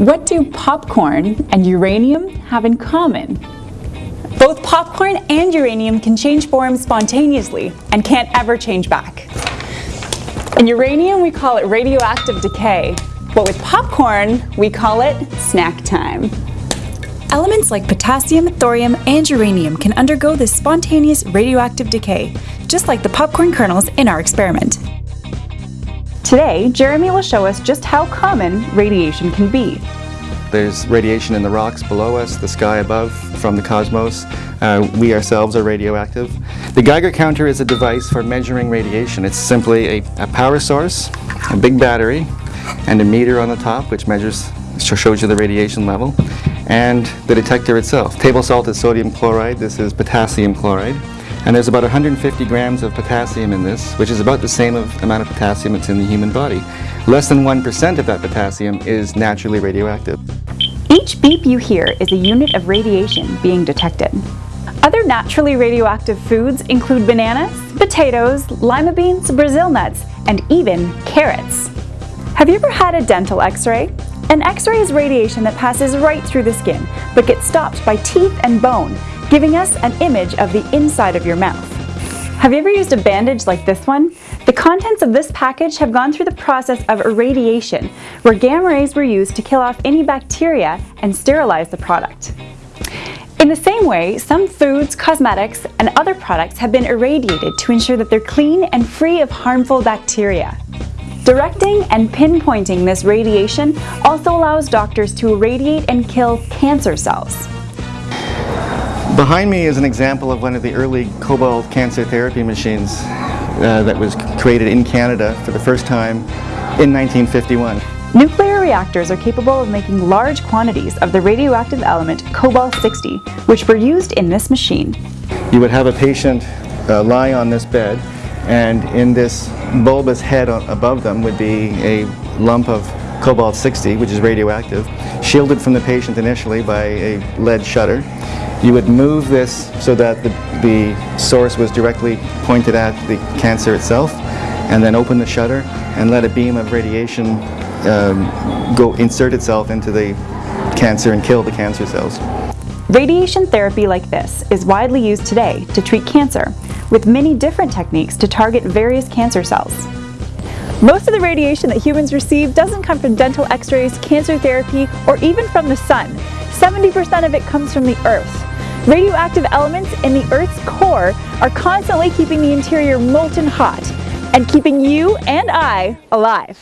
What do popcorn and uranium have in common? Both popcorn and uranium can change form spontaneously and can't ever change back. In uranium, we call it radioactive decay, but with popcorn, we call it snack time. Elements like potassium, thorium, and uranium can undergo this spontaneous radioactive decay, just like the popcorn kernels in our experiment. Today, Jeremy will show us just how common radiation can be. There's radiation in the rocks below us, the sky above, from the cosmos. Uh, we ourselves are radioactive. The Geiger counter is a device for measuring radiation. It's simply a, a power source, a big battery, and a meter on the top which measures, shows you the radiation level, and the detector itself. Table salt is sodium chloride, this is potassium chloride. And there's about 150 grams of potassium in this, which is about the same amount of potassium that's in the human body. Less than 1% of that potassium is naturally radioactive. Each beep you hear is a unit of radiation being detected. Other naturally radioactive foods include bananas, potatoes, lima beans, Brazil nuts, and even carrots. Have you ever had a dental x-ray? An x-ray is radiation that passes right through the skin, but gets stopped by teeth and bone, giving us an image of the inside of your mouth. Have you ever used a bandage like this one? The contents of this package have gone through the process of irradiation, where gamma rays were used to kill off any bacteria and sterilize the product. In the same way, some foods, cosmetics, and other products have been irradiated to ensure that they're clean and free of harmful bacteria. Directing and pinpointing this radiation also allows doctors to irradiate and kill cancer cells. Behind me is an example of one of the early cobalt cancer therapy machines uh, that was created in Canada for the first time in 1951. Nuclear reactors are capable of making large quantities of the radioactive element cobalt-60, which were used in this machine. You would have a patient uh, lie on this bed and in this bulbous head above them would be a lump of cobalt-60, which is radioactive, shielded from the patient initially by a lead shutter. You would move this so that the, the source was directly pointed at the cancer itself, and then open the shutter and let a beam of radiation um, go insert itself into the cancer and kill the cancer cells. Radiation therapy like this is widely used today to treat cancer, with many different techniques to target various cancer cells. Most of the radiation that humans receive doesn't come from dental x-rays, cancer therapy, or even from the sun. 70% of it comes from the earth. Radioactive elements in the Earth's core are constantly keeping the interior molten hot and keeping you and I alive.